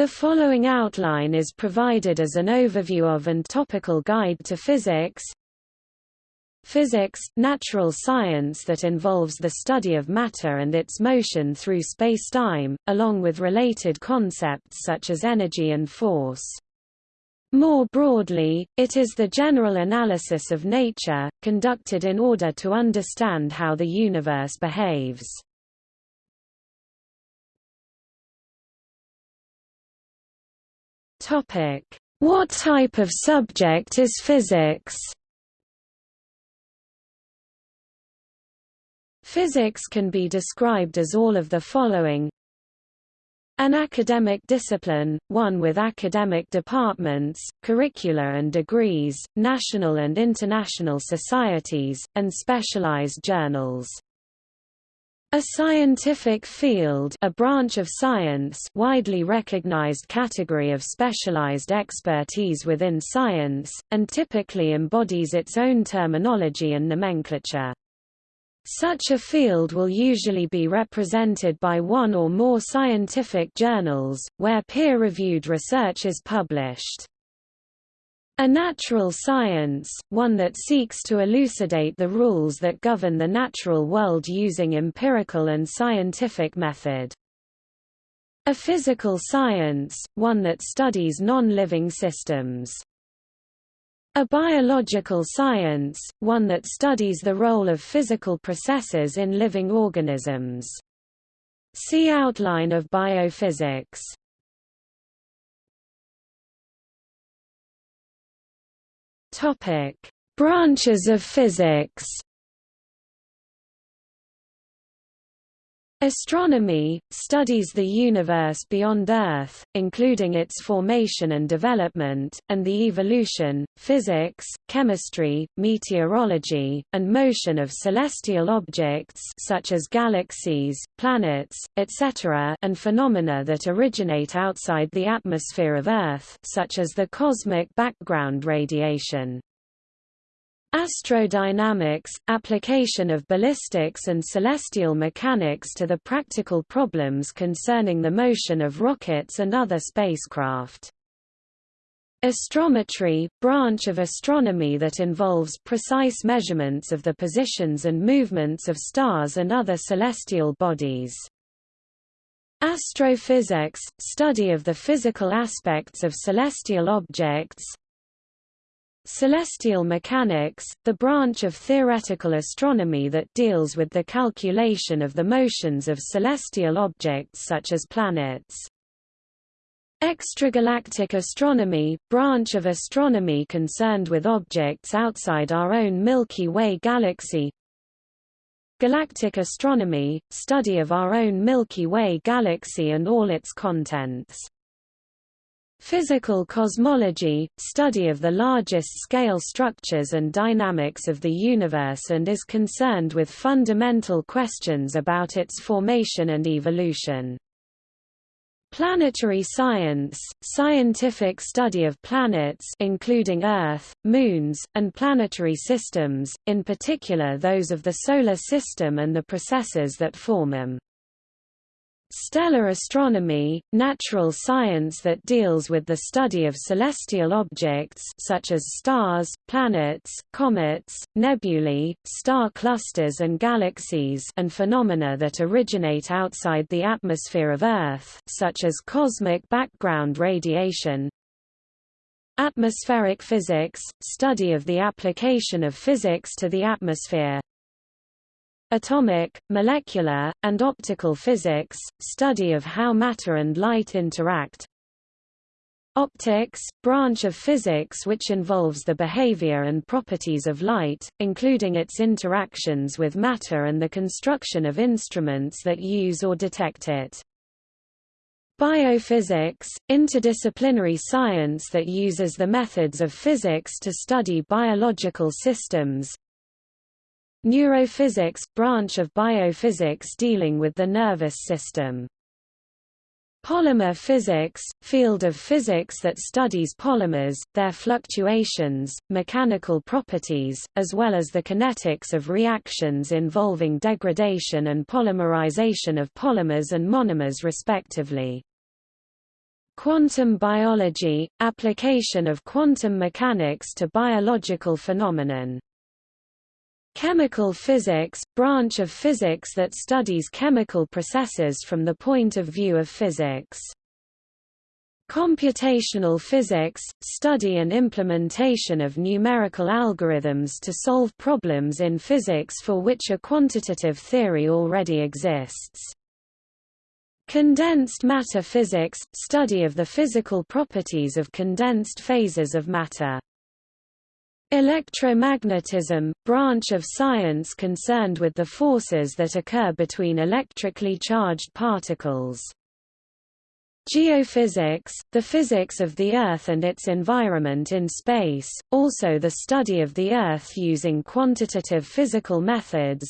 The following outline is provided as an overview of and topical guide to physics. Physics, natural science that involves the study of matter and its motion through spacetime, along with related concepts such as energy and force. More broadly, it is the general analysis of nature, conducted in order to understand how the universe behaves. Topic: What type of subject is physics? Physics can be described as all of the following an academic discipline, one with academic departments, curricula and degrees, national and international societies, and specialized journals. A scientific field a branch of science widely recognized category of specialized expertise within science, and typically embodies its own terminology and nomenclature. Such a field will usually be represented by one or more scientific journals, where peer-reviewed research is published. A natural science, one that seeks to elucidate the rules that govern the natural world using empirical and scientific method. A physical science, one that studies non-living systems. A biological science, one that studies the role of physical processes in living organisms. See outline of biophysics. Topic: Branches of physics. Astronomy, studies the universe beyond Earth, including its formation and development, and the evolution, physics, chemistry, meteorology, and motion of celestial objects such as galaxies, planets, etc. and phenomena that originate outside the atmosphere of Earth such as the cosmic background radiation. Astrodynamics – application of ballistics and celestial mechanics to the practical problems concerning the motion of rockets and other spacecraft. Astrometry – branch of astronomy that involves precise measurements of the positions and movements of stars and other celestial bodies. Astrophysics – study of the physical aspects of celestial objects, Celestial mechanics, the branch of theoretical astronomy that deals with the calculation of the motions of celestial objects such as planets. Extragalactic astronomy, branch of astronomy concerned with objects outside our own Milky Way galaxy. Galactic astronomy, study of our own Milky Way galaxy and all its contents. Physical cosmology, study of the largest-scale structures and dynamics of the universe and is concerned with fundamental questions about its formation and evolution. Planetary science, scientific study of planets including Earth, moons, and planetary systems, in particular those of the Solar System and the processes that form them. Stellar astronomy, natural science that deals with the study of celestial objects such as stars, planets, comets, nebulae, star clusters and galaxies and phenomena that originate outside the atmosphere of Earth such as cosmic background radiation. Atmospheric physics, study of the application of physics to the atmosphere. Atomic, molecular, and optical physics, study of how matter and light interact. Optics, branch of physics which involves the behavior and properties of light, including its interactions with matter and the construction of instruments that use or detect it. Biophysics, interdisciplinary science that uses the methods of physics to study biological systems, Neurophysics – branch of biophysics dealing with the nervous system. Polymer physics – field of physics that studies polymers, their fluctuations, mechanical properties, as well as the kinetics of reactions involving degradation and polymerization of polymers and monomers respectively. Quantum biology – application of quantum mechanics to biological phenomenon. Chemical physics – branch of physics that studies chemical processes from the point of view of physics. Computational physics – study and implementation of numerical algorithms to solve problems in physics for which a quantitative theory already exists. Condensed matter physics – study of the physical properties of condensed phases of matter. Electromagnetism – branch of science concerned with the forces that occur between electrically charged particles. Geophysics – the physics of the Earth and its environment in space, also the study of the Earth using quantitative physical methods,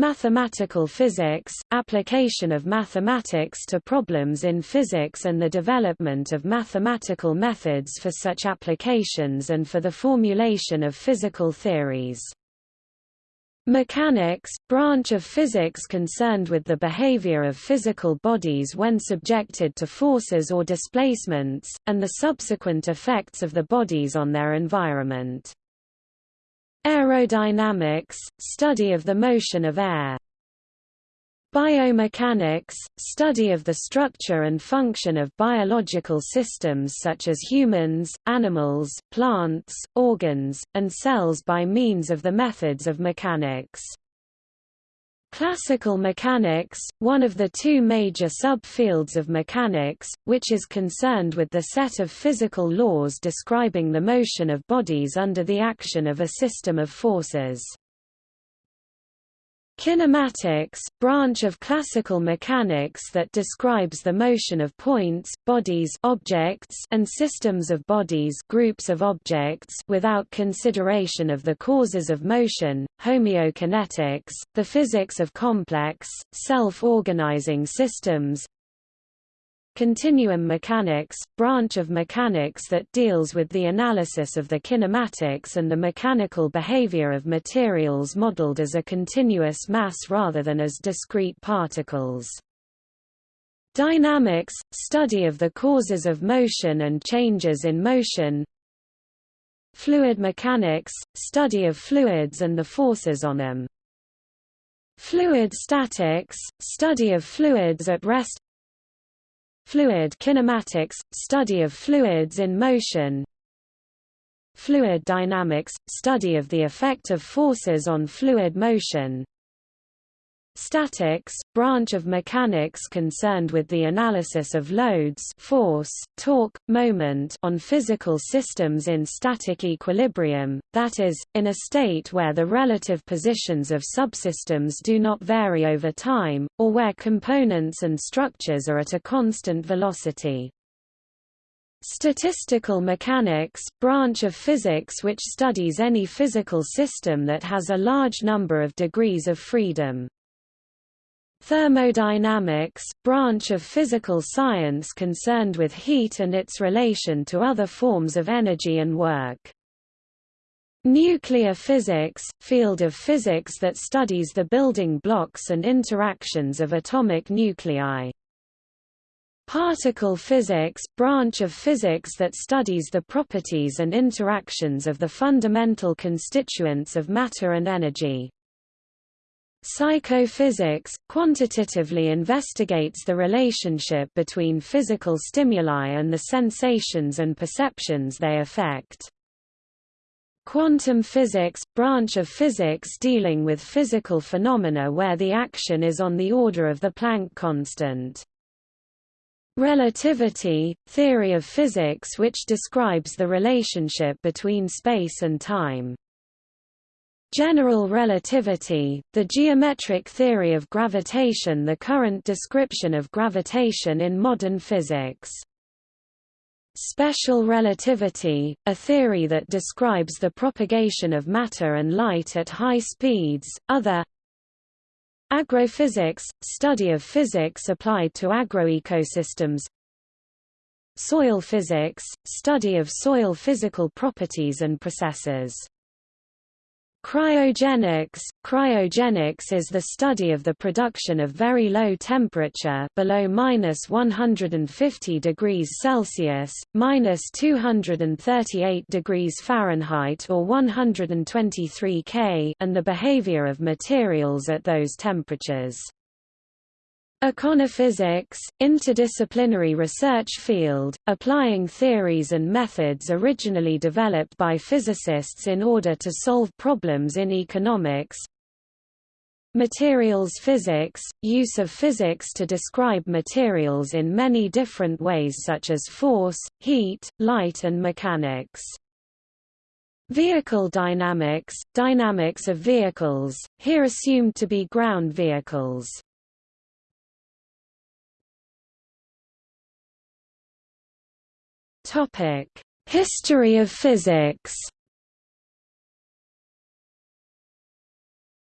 Mathematical physics – application of mathematics to problems in physics and the development of mathematical methods for such applications and for the formulation of physical theories. Mechanics – branch of physics concerned with the behavior of physical bodies when subjected to forces or displacements, and the subsequent effects of the bodies on their environment. Aerodynamics – study of the motion of air. Biomechanics – study of the structure and function of biological systems such as humans, animals, plants, organs, and cells by means of the methods of mechanics. Classical mechanics, one of the two major subfields of mechanics, which is concerned with the set of physical laws describing the motion of bodies under the action of a system of forces. Kinematics, branch of classical mechanics that describes the motion of points, bodies objects and systems of bodies groups of objects without consideration of the causes of motion, homeokinetics, the physics of complex, self-organizing systems, Continuum mechanics, branch of mechanics that deals with the analysis of the kinematics and the mechanical behavior of materials modeled as a continuous mass rather than as discrete particles. Dynamics – study of the causes of motion and changes in motion. Fluid mechanics – study of fluids and the forces on them. Fluid statics – study of fluids at rest Fluid kinematics – study of fluids in motion. Fluid dynamics – study of the effect of forces on fluid motion Statics, branch of mechanics concerned with the analysis of loads force, torque, moment on physical systems in static equilibrium, that is, in a state where the relative positions of subsystems do not vary over time, or where components and structures are at a constant velocity. Statistical mechanics, branch of physics which studies any physical system that has a large number of degrees of freedom. Thermodynamics, branch of physical science concerned with heat and its relation to other forms of energy and work. Nuclear physics, field of physics that studies the building blocks and interactions of atomic nuclei. Particle physics, branch of physics that studies the properties and interactions of the fundamental constituents of matter and energy. Psychophysics, quantitatively investigates the relationship between physical stimuli and the sensations and perceptions they affect. Quantum physics, branch of physics dealing with physical phenomena where the action is on the order of the Planck constant. Relativity, theory of physics which describes the relationship between space and time. General relativity, the geometric theory of gravitation the current description of gravitation in modern physics. Special relativity, a theory that describes the propagation of matter and light at high speeds, other. Agrophysics, study of physics applied to agroecosystems. Soil physics, study of soil physical properties and processes Cryogenics Cryogenics is the study of the production of very low temperature below minus 150 degrees Celsius, minus 238 degrees Fahrenheit or 123 K and the behavior of materials at those temperatures. Econophysics, interdisciplinary research field, applying theories and methods originally developed by physicists in order to solve problems in economics. Materials physics, use of physics to describe materials in many different ways such as force, heat, light and mechanics. Vehicle dynamics, dynamics of vehicles, here assumed to be ground vehicles. Topic: History of physics.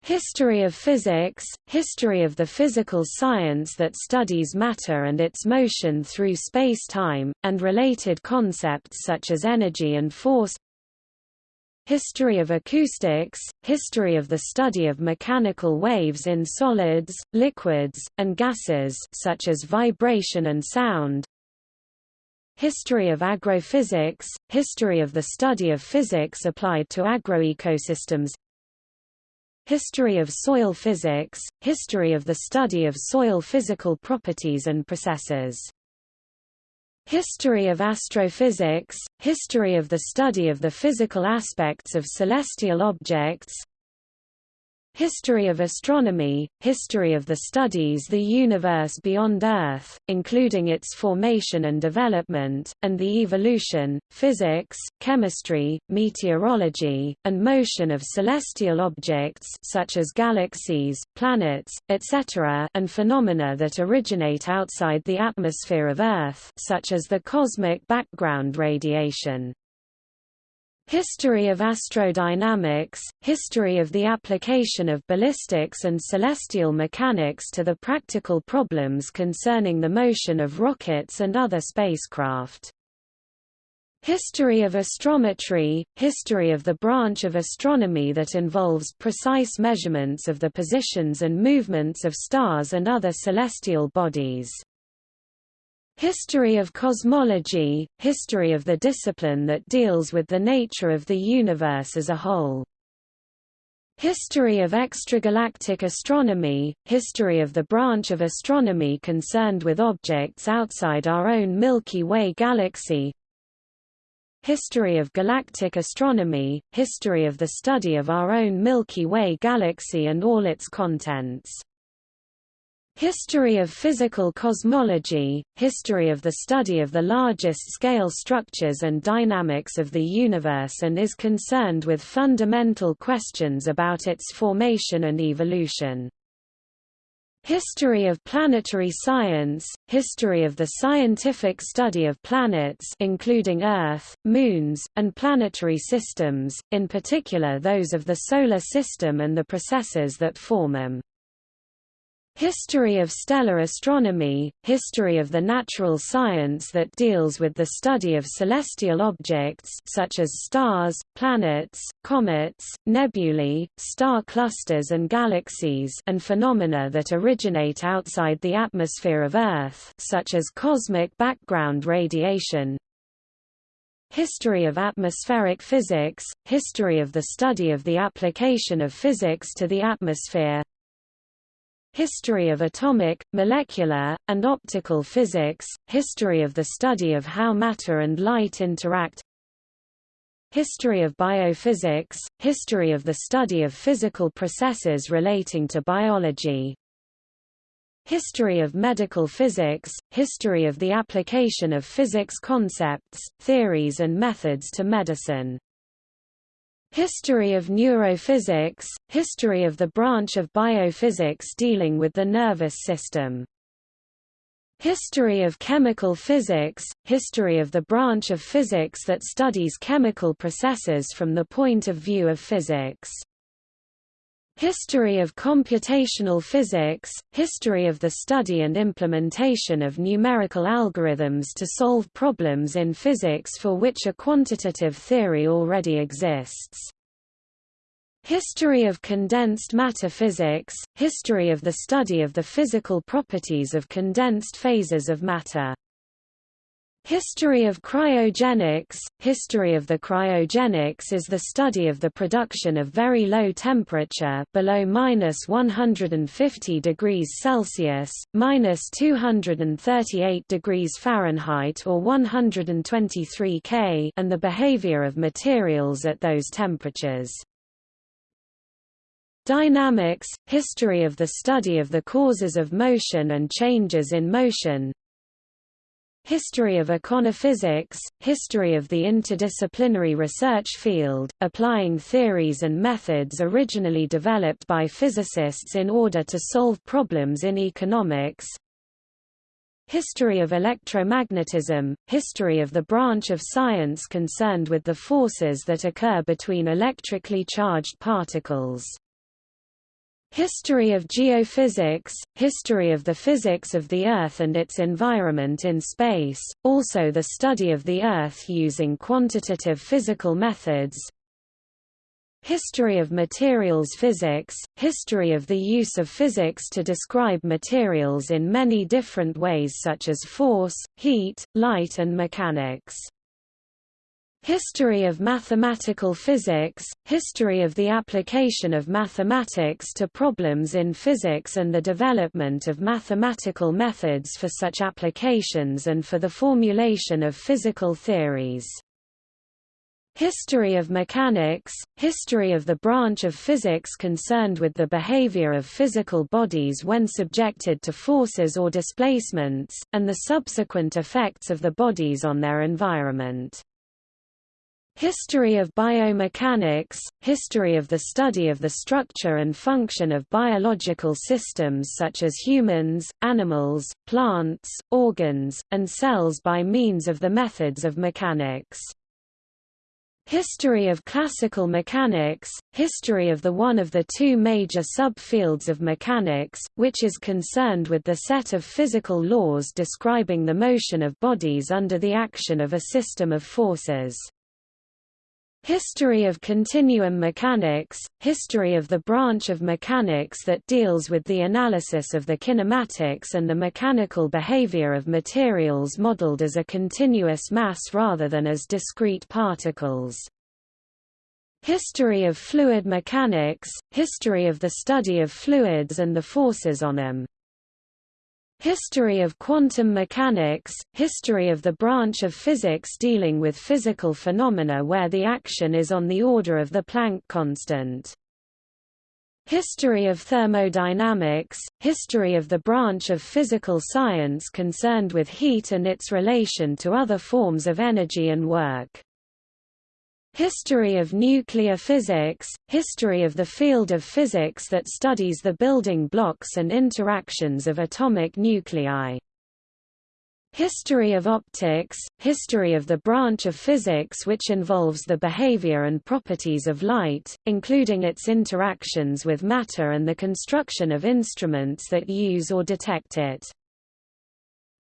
History of physics – History of the physical science that studies matter and its motion through space-time, and related concepts such as energy and force History of acoustics – History of the study of mechanical waves in solids, liquids, and gases such as vibration and sound History of agrophysics – History of the study of physics applied to agroecosystems. History of soil physics – History of the study of soil physical properties and processes. History of astrophysics – History of the study of the physical aspects of celestial objects History of astronomy, history of the studies the universe beyond Earth, including its formation and development, and the evolution, physics, chemistry, meteorology, and motion of celestial objects such as galaxies, planets, etc. and phenomena that originate outside the atmosphere of Earth such as the cosmic background radiation. History of astrodynamics, history of the application of ballistics and celestial mechanics to the practical problems concerning the motion of rockets and other spacecraft. History of astrometry, history of the branch of astronomy that involves precise measurements of the positions and movements of stars and other celestial bodies. History of cosmology, history of the discipline that deals with the nature of the universe as a whole. History of extragalactic astronomy, history of the branch of astronomy concerned with objects outside our own Milky Way galaxy. History of galactic astronomy, history of the study of our own Milky Way galaxy and all its contents. History of physical cosmology, history of the study of the largest scale structures and dynamics of the universe and is concerned with fundamental questions about its formation and evolution. History of planetary science, history of the scientific study of planets including Earth, moons, and planetary systems, in particular those of the Solar System and the processes that form them. History of stellar astronomy, history of the natural science that deals with the study of celestial objects such as stars, planets, comets, nebulae, star clusters and galaxies and phenomena that originate outside the atmosphere of Earth such as cosmic background radiation, History of atmospheric physics, history of the study of the application of physics to the atmosphere History of atomic, molecular, and optical physics, history of the study of how matter and light interact History of biophysics, history of the study of physical processes relating to biology History of medical physics, history of the application of physics concepts, theories and methods to medicine History of neurophysics, history of the branch of biophysics dealing with the nervous system. History of chemical physics, history of the branch of physics that studies chemical processes from the point of view of physics. History of computational physics, history of the study and implementation of numerical algorithms to solve problems in physics for which a quantitative theory already exists. History of condensed matter physics, history of the study of the physical properties of condensed phases of matter. History of cryogenics History of the cryogenics is the study of the production of very low temperature below minus 150 degrees Celsius, minus 238 degrees Fahrenheit or 123 K and the behavior of materials at those temperatures. Dynamics – History of the study of the causes of motion and changes in motion History of econophysics – History of the interdisciplinary research field, applying theories and methods originally developed by physicists in order to solve problems in economics. History of electromagnetism – History of the branch of science concerned with the forces that occur between electrically charged particles History of geophysics, history of the physics of the Earth and its environment in space, also the study of the Earth using quantitative physical methods. History of materials physics, history of the use of physics to describe materials in many different ways such as force, heat, light and mechanics History of mathematical physics, history of the application of mathematics to problems in physics and the development of mathematical methods for such applications and for the formulation of physical theories. History of mechanics, history of the branch of physics concerned with the behavior of physical bodies when subjected to forces or displacements, and the subsequent effects of the bodies on their environment. History of biomechanics, history of the study of the structure and function of biological systems such as humans, animals, plants, organs, and cells by means of the methods of mechanics. History of classical mechanics, history of the one of the two major subfields of mechanics, which is concerned with the set of physical laws describing the motion of bodies under the action of a system of forces. History of continuum mechanics, history of the branch of mechanics that deals with the analysis of the kinematics and the mechanical behavior of materials modeled as a continuous mass rather than as discrete particles. History of fluid mechanics, history of the study of fluids and the forces on them. History of quantum mechanics, history of the branch of physics dealing with physical phenomena where the action is on the order of the Planck constant. History of thermodynamics, history of the branch of physical science concerned with heat and its relation to other forms of energy and work. History of nuclear physics, history of the field of physics that studies the building blocks and interactions of atomic nuclei. History of optics, history of the branch of physics which involves the behavior and properties of light, including its interactions with matter and the construction of instruments that use or detect it.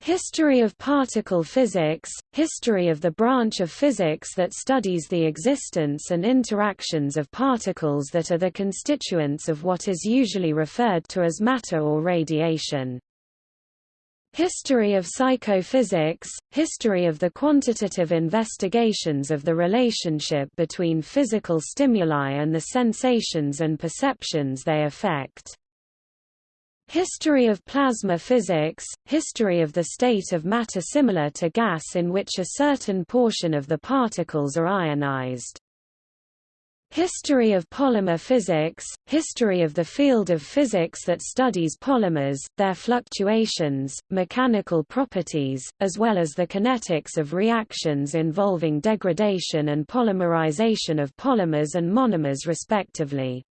History of particle physics, history of the branch of physics that studies the existence and interactions of particles that are the constituents of what is usually referred to as matter or radiation. History of psychophysics, history of the quantitative investigations of the relationship between physical stimuli and the sensations and perceptions they affect. History of plasma physics, history of the state of matter similar to gas in which a certain portion of the particles are ionized. History of polymer physics, history of the field of physics that studies polymers, their fluctuations, mechanical properties, as well as the kinetics of reactions involving degradation and polymerization of polymers and monomers respectively.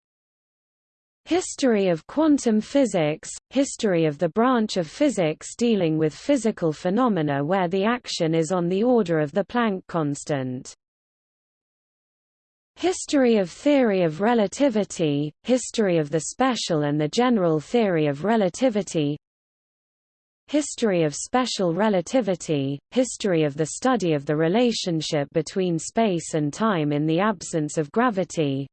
History of quantum physics, history of the branch of physics dealing with physical phenomena where the action is on the order of the Planck constant. History of theory of relativity, history of the special and the general theory of relativity History of special relativity, history of the study of the relationship between space and time in the absence of gravity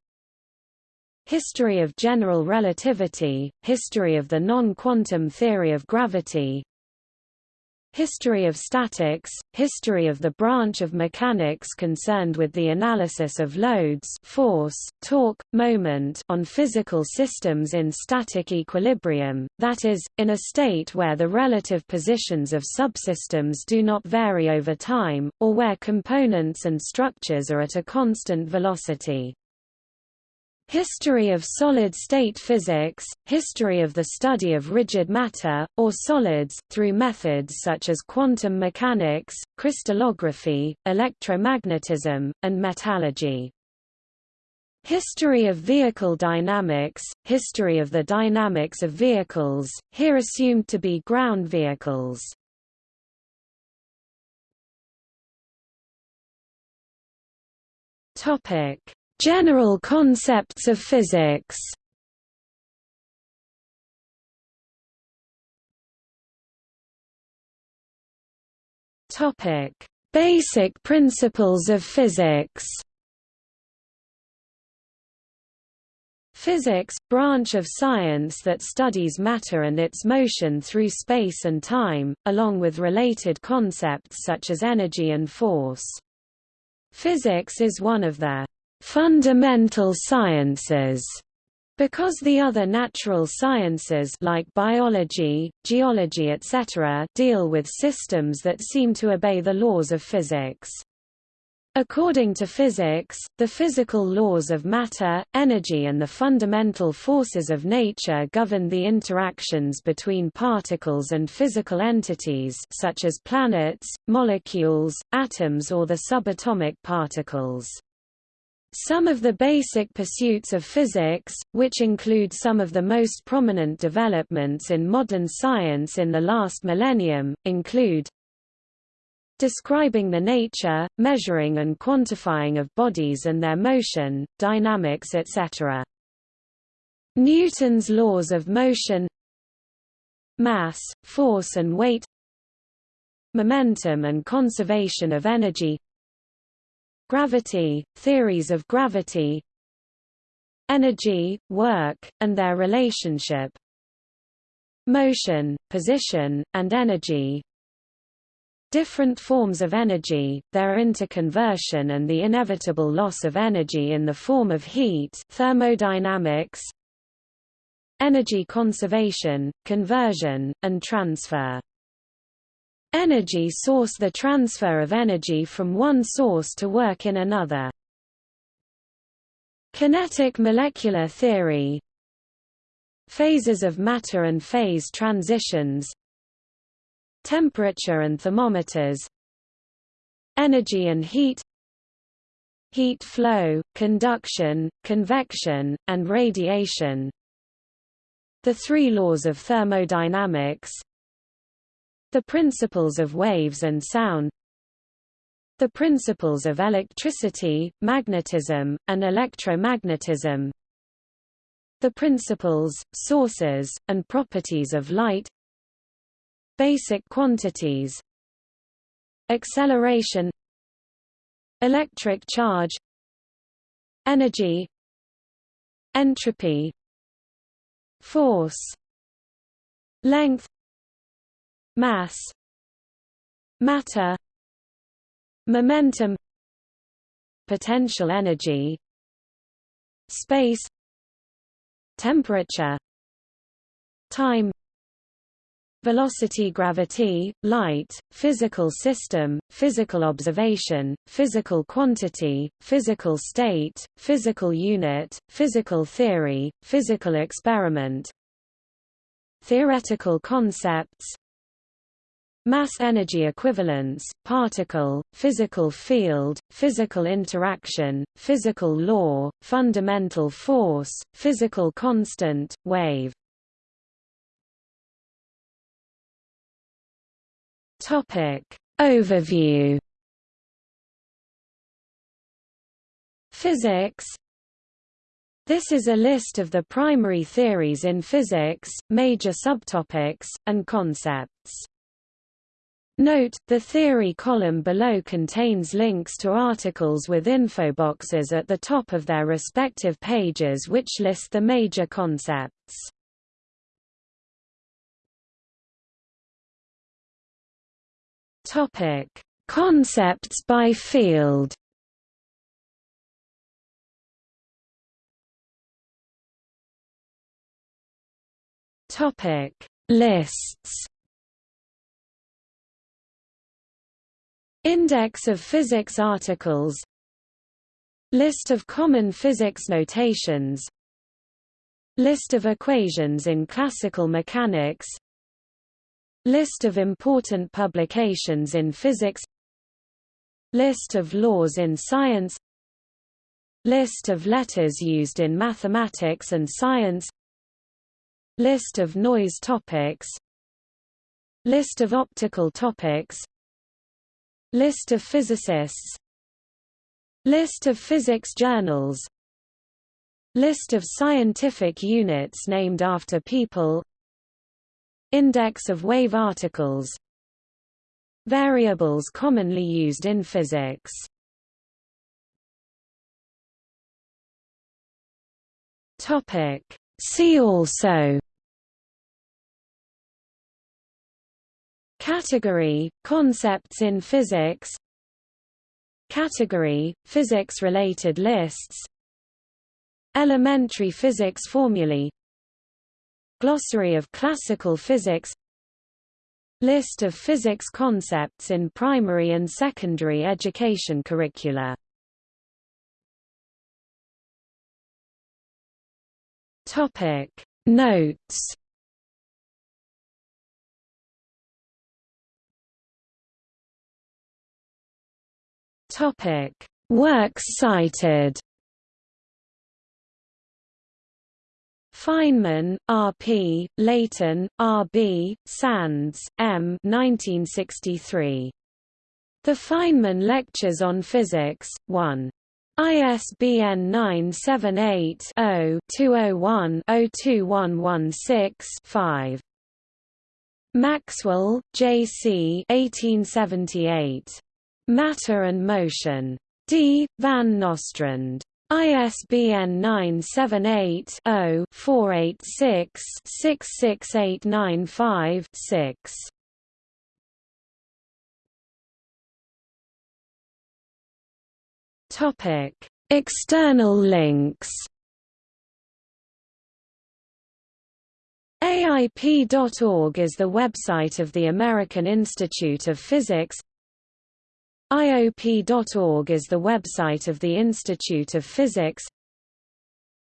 History of general relativity, history of the non-quantum theory of gravity, History of statics, history of the branch of mechanics concerned with the analysis of loads force, torque, moment on physical systems in static equilibrium, that is, in a state where the relative positions of subsystems do not vary over time, or where components and structures are at a constant velocity. History of solid-state physics, history of the study of rigid matter, or solids, through methods such as quantum mechanics, crystallography, electromagnetism, and metallurgy. History of vehicle dynamics, history of the dynamics of vehicles, here assumed to be ground vehicles. Topic: General concepts of physics Topic: Basic principles of physics. Physics, branch of science that studies matter and its motion through space and time, along with related concepts such as energy and force. Physics is one of the fundamental sciences because the other natural sciences like biology, geology etc. deal with systems that seem to obey the laws of physics. According to physics, the physical laws of matter, energy and the fundamental forces of nature govern the interactions between particles and physical entities such as planets, molecules, atoms or the subatomic particles. Some of the basic pursuits of physics, which include some of the most prominent developments in modern science in the last millennium, include describing the nature, measuring and quantifying of bodies and their motion, dynamics etc. Newton's laws of motion mass, force and weight momentum and conservation of energy Gravity, theories of gravity. Energy, work, and their relationship. Motion, position, and energy. Different forms of energy, their interconversion and the inevitable loss of energy in the form of heat thermodynamics. Energy conservation, conversion, and transfer Energy source the transfer of energy from one source to work in another. Kinetic molecular theory. Phases of matter and phase transitions. Temperature and thermometers. Energy and heat. Heat flow, conduction, convection, and radiation. The three laws of thermodynamics the principles of waves and sound. The principles of electricity, magnetism, and electromagnetism. The principles, sources, and properties of light. Basic quantities. Acceleration. Electric charge. Energy. Entropy. Force. Length mass matter momentum potential energy space temperature time velocity gravity, light, physical system, physical observation, physical quantity, physical state, physical unit, physical theory, physical experiment. Theoretical concepts Mass-energy equivalence, particle, physical field, physical interaction, physical law, fundamental force, physical constant, wave. Topic. Overview Physics This is a list of the primary theories in physics, major subtopics, and concepts. Note, the theory column below contains links to articles with infoboxes at the top of their respective pages which list the major concepts. Topic: Concepts by field. Topic: Lists. Index of physics articles. List of common physics notations. List of equations in classical mechanics. List of important publications in physics. List of laws in science. List of letters used in mathematics and science. List of noise topics. List of optical topics List of physicists. List of physics journals. List of scientific units named after people. Index of wave articles. Variables commonly used in physics. See also Category – Concepts in physics Category – Physics-related lists Elementary physics formulae Glossary of classical physics List of physics concepts in primary and secondary education curricula. Notes Topic: Works cited. Feynman, R. P., Leighton, R. B., Sands, M. 1963. The Feynman Lectures on Physics, 1. ISBN 978-0-201-02116-5. Maxwell, J. C. 1878. Matter and Motion. D. Van Nostrand. ISBN 978-0-486-66895-6. Topic: External links. AIP.org is the website of the American Institute of Physics IOP.org is the website of the Institute of Physics.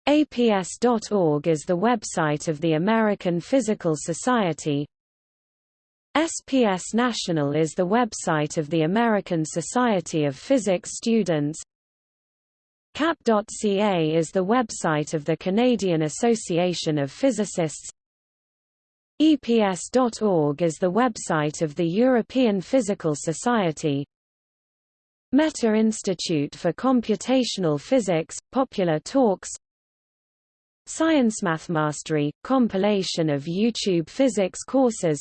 APS.org is the website of the American Physical Society. SPS National is the website of the American Society of Physics Students. CAP.ca is the website of the Canadian Association of Physicists. EPS.org is the website of the European Physical Society Meta Institute for Computational Physics, Popular Talks Science Math Mastery, compilation of YouTube physics courses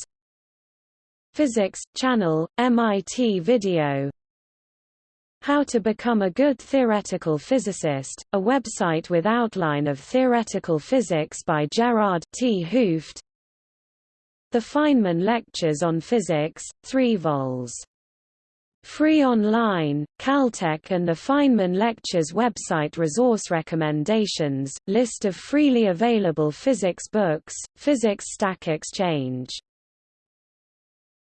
Physics, Channel, MIT Video How to Become a Good Theoretical Physicist, a website with outline of theoretical physics by Gerard 't Hooft The Feynman Lectures on Physics, 3 vols. Free online, Caltech and the Feynman Lectures website Resource recommendations, list of freely available physics books, Physics Stack Exchange